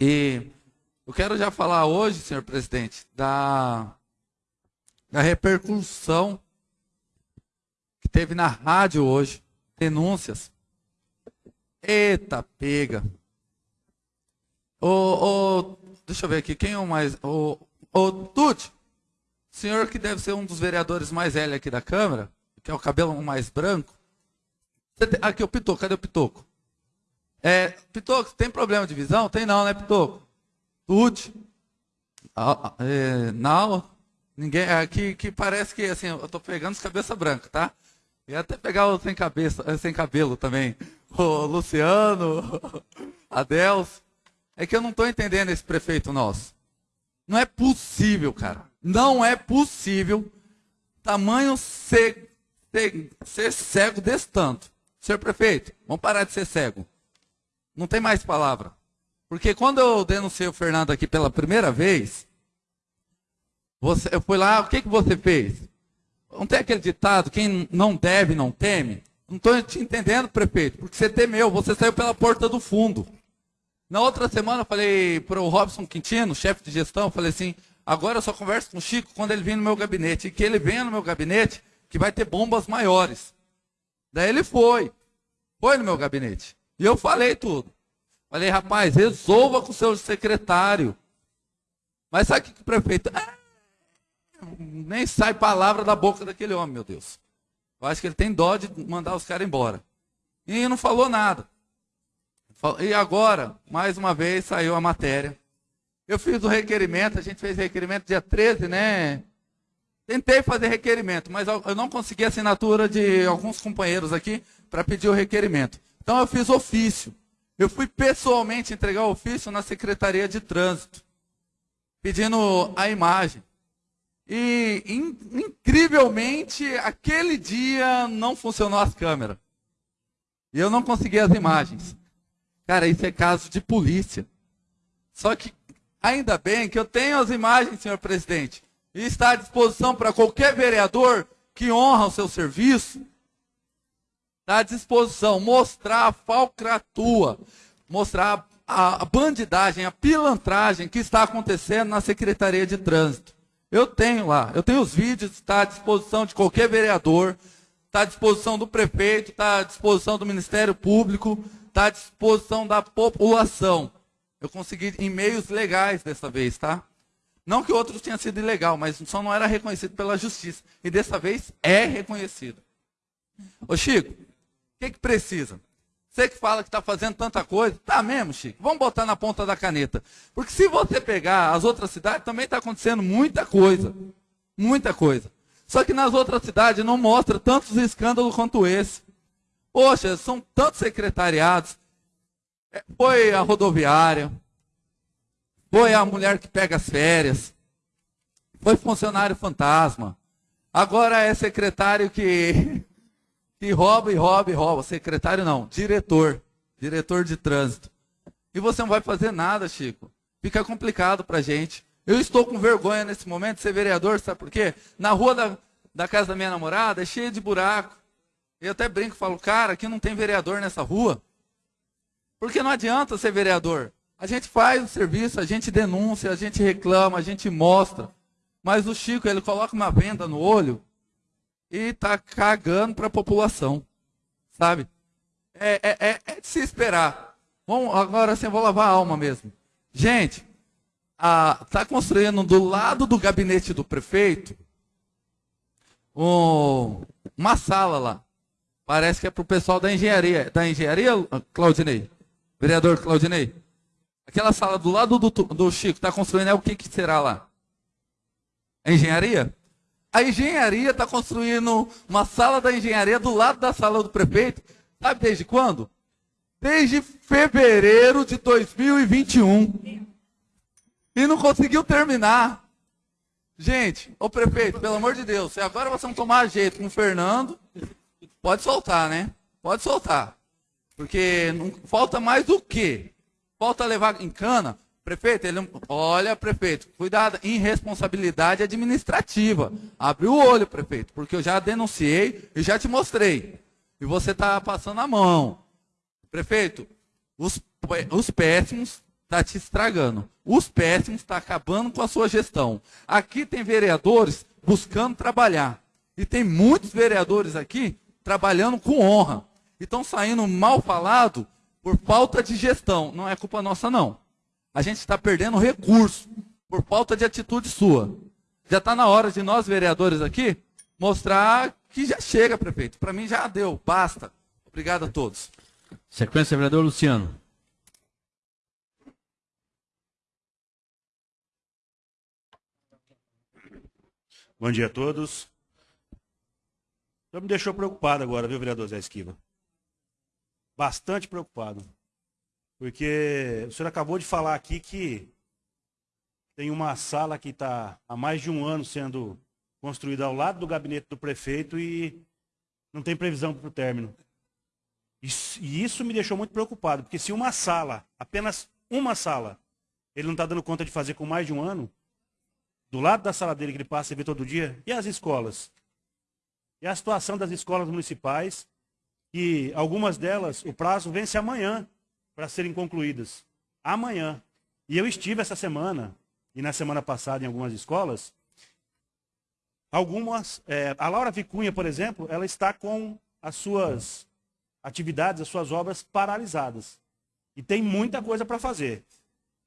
E eu quero já falar hoje, senhor presidente, da, da repercussão que teve na rádio hoje, denúncias. Eita, pega. Ô, ô, deixa eu ver aqui, quem é o mais. Ô, ô Tuti, senhor que deve ser um dos vereadores mais velhos aqui da Câmara, que é o cabelo mais branco. Aqui, o Pitoco, cadê o Pitoco? É, Pitoco, tem problema de visão? Tem não, né, Pitoco? Tuti. Ah, é, não, ninguém. Aqui é, que parece que assim, eu tô pegando os cabeça branca, tá? E até pegar o sem cabeça, eh, sem cabelo também. O Luciano, Adelso. É que eu não estou entendendo esse prefeito nosso. Não é possível, cara. Não é possível tamanho ser, ser, ser cego desse tanto. Senhor prefeito, vamos parar de ser cego. Não tem mais palavra. Porque quando eu denunciei o Fernando aqui pela primeira vez, você, eu fui lá, o que, que você fez? Não tem aquele ditado, quem não deve, não teme? Não estou te entendendo, prefeito, porque você temeu, você saiu pela porta do fundo. Na outra semana eu falei para o Robson Quintino, chefe de gestão, falei assim, agora eu só converso com o Chico quando ele vir no meu gabinete. E que ele venha no meu gabinete, que vai ter bombas maiores. Daí ele foi. Foi no meu gabinete. E eu falei tudo. Falei, rapaz, resolva com o seu secretário. Mas sabe o que o prefeito... Ah, nem sai palavra da boca daquele homem, meu Deus. Eu acho que ele tem dó de mandar os caras embora. E não falou nada. E agora, mais uma vez, saiu a matéria. Eu fiz o requerimento, a gente fez requerimento dia 13, né? Tentei fazer requerimento, mas eu não consegui a assinatura de alguns companheiros aqui para pedir o requerimento. Então eu fiz ofício. Eu fui pessoalmente entregar o ofício na Secretaria de Trânsito, pedindo a imagem. E in, incrivelmente, aquele dia não funcionou as câmeras. E eu não consegui as imagens. Cara, isso é caso de polícia. Só que, ainda bem que eu tenho as imagens, senhor presidente. E está à disposição para qualquer vereador que honra o seu serviço. À disposição. Mostrar a falcratua. Mostrar a, bandidagem, a pilantragem que está acontecendo na Secretaria de Trânsito. Eu tenho lá, eu tenho os vídeos, está à disposição de qualquer vereador, está à disposição do prefeito, está à disposição do Ministério Público, está à disposição da população. Eu consegui em meios legais dessa vez, tá? Não que outros tenham sido ilegal, mas só não era reconhecido pela justiça. E dessa vez é reconhecido. Ô Chico, que, que precisa? Você que fala que está fazendo tanta coisa, tá mesmo, Chico? Vamos botar na ponta da caneta. Porque se você pegar as outras cidades, também está acontecendo muita coisa. Muita coisa. Só que nas outras cidades não mostra tantos escândalos quanto esse. Poxa, são tantos secretariados. É, foi a rodoviária. Foi a mulher que pega as férias. Foi funcionário fantasma. Agora é secretário que que rouba e rouba e rouba. Secretário não, diretor. Diretor de trânsito. E você não vai fazer nada, Chico. Fica complicado pra gente. Eu estou com vergonha nesse momento de ser vereador, sabe por quê? Na rua da, da casa da minha namorada é cheia de buraco. Eu até brinco, falo, cara, aqui não tem vereador nessa rua. Porque não adianta ser vereador. A gente faz o serviço, a gente denuncia, a gente reclama, a gente mostra. Mas o Chico, ele coloca uma venda no olho e está cagando para a população. Sabe? É, é, é, é, de se esperar. Vamos, agora sim, eu vou lavar a alma mesmo. Gente, está construindo do lado do gabinete do prefeito um, uma sala lá. Parece que é para o pessoal da engenharia. Da engenharia, Claudinei? Vereador Claudinei? Aquela sala do lado do, do Chico está construindo é o que, que será lá? É engenharia? A engenharia está construindo uma sala da engenharia do lado da sala do prefeito. Sabe desde quando? Desde fevereiro de 2021. E não conseguiu terminar. Gente, ô prefeito, pelo amor de Deus, se agora vocês vão tomar jeito com o Fernando, pode soltar, né? Pode soltar. Porque não, falta mais o quê? Falta levar em cana Prefeito, ele, olha, prefeito, cuidado, irresponsabilidade administrativa. Abre o olho, prefeito, porque eu já denunciei e já te mostrei. E você está passando a mão. Prefeito, os, os péssimos está te estragando. Os péssimos estão tá acabando com a sua gestão. Aqui tem vereadores buscando trabalhar. E tem muitos vereadores aqui trabalhando com honra. E estão saindo mal falado por falta de gestão. Não é culpa nossa, não. A gente está perdendo recurso por falta de atitude sua. Já está na hora de nós, vereadores aqui, mostrar que já chega, prefeito. Para mim já deu, basta. Obrigado a todos. Sequência, vereador Luciano. Bom dia a todos. Já me deixou preocupado agora, viu, vereador Zé Esquiva? Bastante preocupado. Porque o senhor acabou de falar aqui que tem uma sala que está há mais de um ano sendo construída ao lado do gabinete do prefeito e não tem previsão para o término. Isso, e isso me deixou muito preocupado, porque se uma sala, apenas uma sala, ele não está dando conta de fazer com mais de um ano, do lado da sala dele que ele passa e vê todo dia, e as escolas? E a situação das escolas municipais, e algumas delas, o prazo vence amanhã para serem concluídas. Amanhã. E eu estive essa semana, e na semana passada em algumas escolas, algumas, é, a Laura Vicunha, por exemplo, ela está com as suas atividades, as suas obras paralisadas. E tem muita coisa para fazer.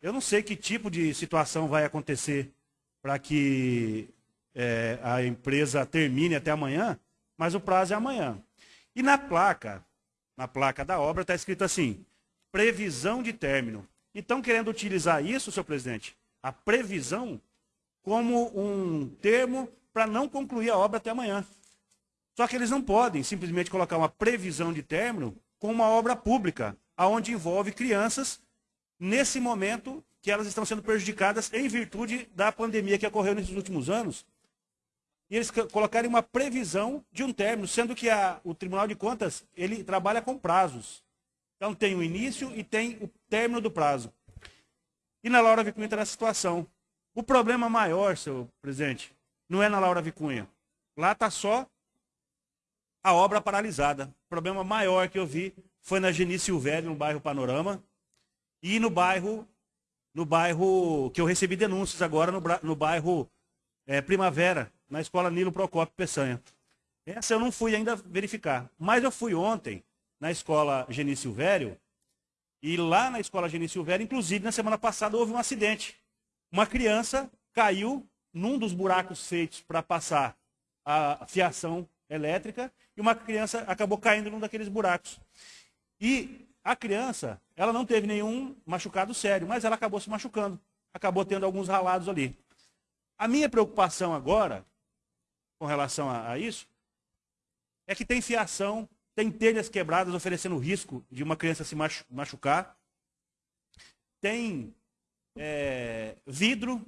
Eu não sei que tipo de situação vai acontecer para que é, a empresa termine até amanhã, mas o prazo é amanhã. E na placa, na placa da obra, está escrito assim, previsão de término. Então, querendo utilizar isso, senhor presidente, a previsão, como um termo para não concluir a obra até amanhã. Só que eles não podem simplesmente colocar uma previsão de término com uma obra pública, aonde envolve crianças nesse momento que elas estão sendo prejudicadas em virtude da pandemia que ocorreu nesses últimos anos. E eles colocarem uma previsão de um término, sendo que a, o Tribunal de Contas ele trabalha com prazos. Então tem o início e tem o término do prazo. E na Laura Vicunha está nessa situação. O problema maior, senhor presidente, não é na Laura Vicunha. Lá está só a obra paralisada. O problema maior que eu vi foi na Genício Velho, no bairro Panorama, e no bairro no bairro, que eu recebi denúncias agora, no, no bairro é, Primavera, na escola Nilo Procópio Peçanha. Essa eu não fui ainda verificar. Mas eu fui ontem na escola Geni Silvério, e lá na escola Geni Silvério, inclusive na semana passada, houve um acidente. Uma criança caiu num dos buracos feitos para passar a fiação elétrica, e uma criança acabou caindo num daqueles buracos. E a criança, ela não teve nenhum machucado sério, mas ela acabou se machucando. Acabou tendo alguns ralados ali. A minha preocupação agora, com relação a, a isso, é que tem fiação, tem telhas quebradas oferecendo risco de uma criança se machucar. Tem é, vidro,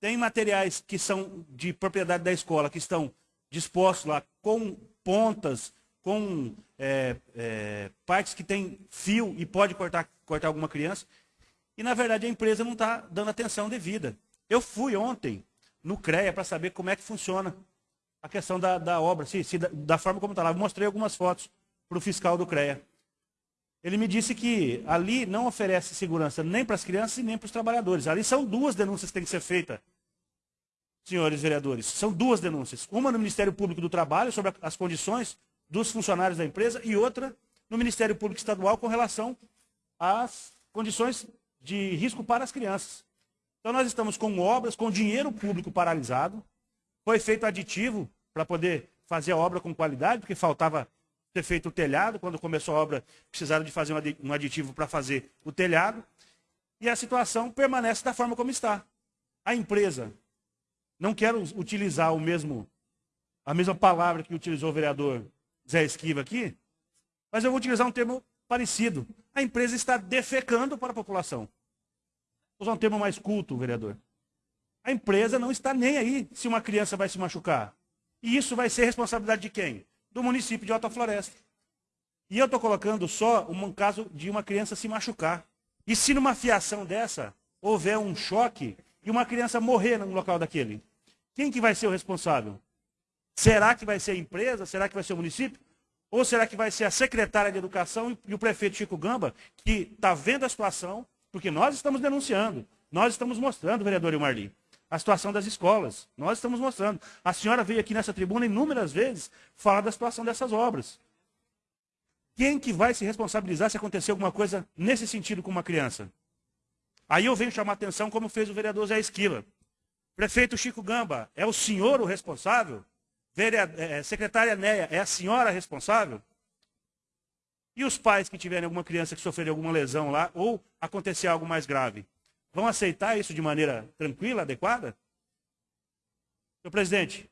tem materiais que são de propriedade da escola, que estão dispostos lá com pontas, com é, é, partes que tem fio e pode cortar, cortar alguma criança. E, na verdade, a empresa não está dando atenção devida. Eu fui ontem no CREA para saber como é que funciona a questão da, da obra, se, se da, da, forma como está lá. Eu mostrei algumas fotos para o fiscal do CREA. Ele me disse que ali não oferece segurança nem para as crianças e nem para os trabalhadores. Ali são duas denúncias que têm que ser feitas, senhores vereadores. São duas denúncias. Uma no Ministério Público do Trabalho sobre as condições dos funcionários da empresa e outra no Ministério Público Estadual com relação às condições de risco para as crianças. Então nós estamos com obras com dinheiro público paralisado, foi feito aditivo para poder fazer a obra com qualidade, porque faltava ter feito o telhado, quando começou a obra precisaram de fazer um aditivo para fazer o telhado, e a situação permanece da forma como está. A empresa, não quero utilizar o mesmo, a mesma palavra que utilizou o vereador Zé Esquiva aqui, mas eu vou utilizar um termo parecido. A empresa está defecando para a população. Vou usar um termo mais culto, vereador. A empresa não está nem aí se uma criança vai se machucar. E isso vai ser responsabilidade de quem? Do município de Alta Floresta. E eu estou colocando só um caso de uma criança se machucar. E se numa fiação dessa houver um choque e uma criança morrer no local daquele, quem que vai ser o responsável? Será que vai ser a empresa? Será que vai ser o município? Ou será que vai ser a secretária de Educação e o prefeito Chico Gamba, que está vendo a situação, Porque nós estamos denunciando, nós estamos mostrando, vereador Ilmarli, a situação das escolas. Nós estamos mostrando. A senhora veio aqui nessa tribuna inúmeras vezes falar da situação dessas obras. Quem que vai se responsabilizar se acontecer alguma coisa nesse sentido com uma criança? Aí eu venho chamar a atenção como fez o vereador Zé Esquila. Prefeito Chico Gamba, é o senhor o responsável? Vereador, é, secretária Neia, é a senhora responsável? E os pais que tiverem alguma criança que sofrer alguma lesão lá, ou acontecer algo mais grave, vão aceitar isso de maneira tranquila, adequada? Senhor presidente,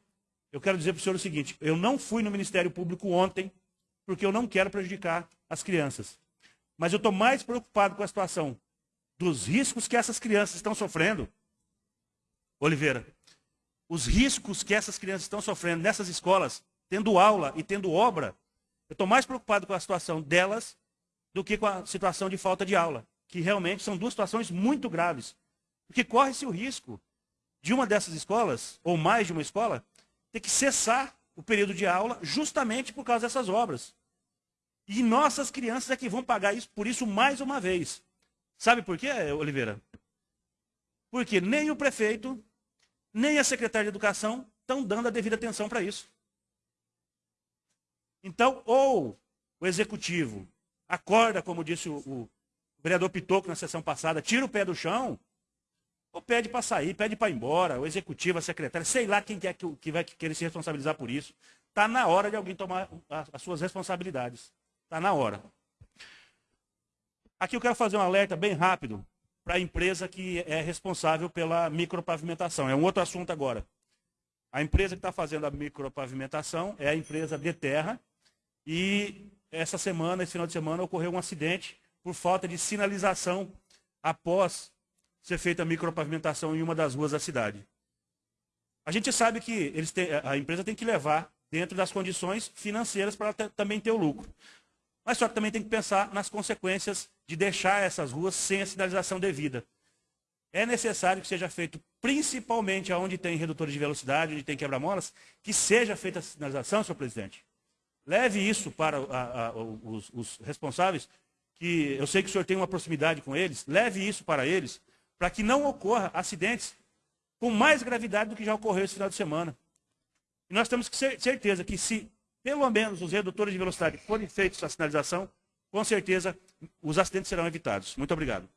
eu quero dizer para o senhor o seguinte, eu não fui no Ministério Público ontem, porque eu não quero prejudicar as crianças. Mas eu estou mais preocupado com a situação dos riscos que essas crianças estão sofrendo. Oliveira, os riscos que essas crianças estão sofrendo nessas escolas, tendo aula e tendo obra, eu estou mais preocupado com a situação delas do que com a situação de falta de aula, que realmente são duas situações muito graves. Porque corre-se o risco de uma dessas escolas, ou mais de uma escola, ter que cessar o período de aula justamente por causa dessas obras. E nossas crianças é que vão pagar isso, por isso mais uma vez. Sabe por quê, Oliveira? Porque nem o prefeito, nem a secretária de educação estão dando a devida atenção para isso. Então, ou o executivo acorda, como disse o, o vereador Pitoco na sessão passada, tira o pé do chão, ou pede para sair, pede para ir embora, o executivo, a secretária, sei lá quem é que, que vai querer se responsabilizar por isso. Está na hora de alguém tomar as suas responsabilidades. Está na hora. Aqui eu quero fazer um alerta bem rápido para a empresa que é responsável pela micropavimentação. É um outro assunto agora. A empresa que está fazendo a micropavimentação é a empresa de terra, e essa semana, esse final de semana, ocorreu um acidente por falta de sinalização após ser feita a micropavimentação em uma das ruas da cidade. A gente sabe que têm, a empresa tem que levar dentro das condições financeiras para também ter o lucro. Mas só que também tem que pensar nas consequências de deixar essas ruas sem a sinalização devida. É necessário que seja feito, principalmente onde tem redutores de velocidade, onde tem quebra-molas, que seja feita a sinalização, senhor presidente. Leve isso para a, a, os, os responsáveis, que eu sei que o senhor tem uma proximidade com eles, leve isso para eles, para que não ocorra acidentes com mais gravidade do que já ocorreu esse final de semana. E nós temos que ter certeza que se pelo menos os redutores de velocidade forem feitos a sinalização, com certeza os acidentes serão evitados. Muito obrigado.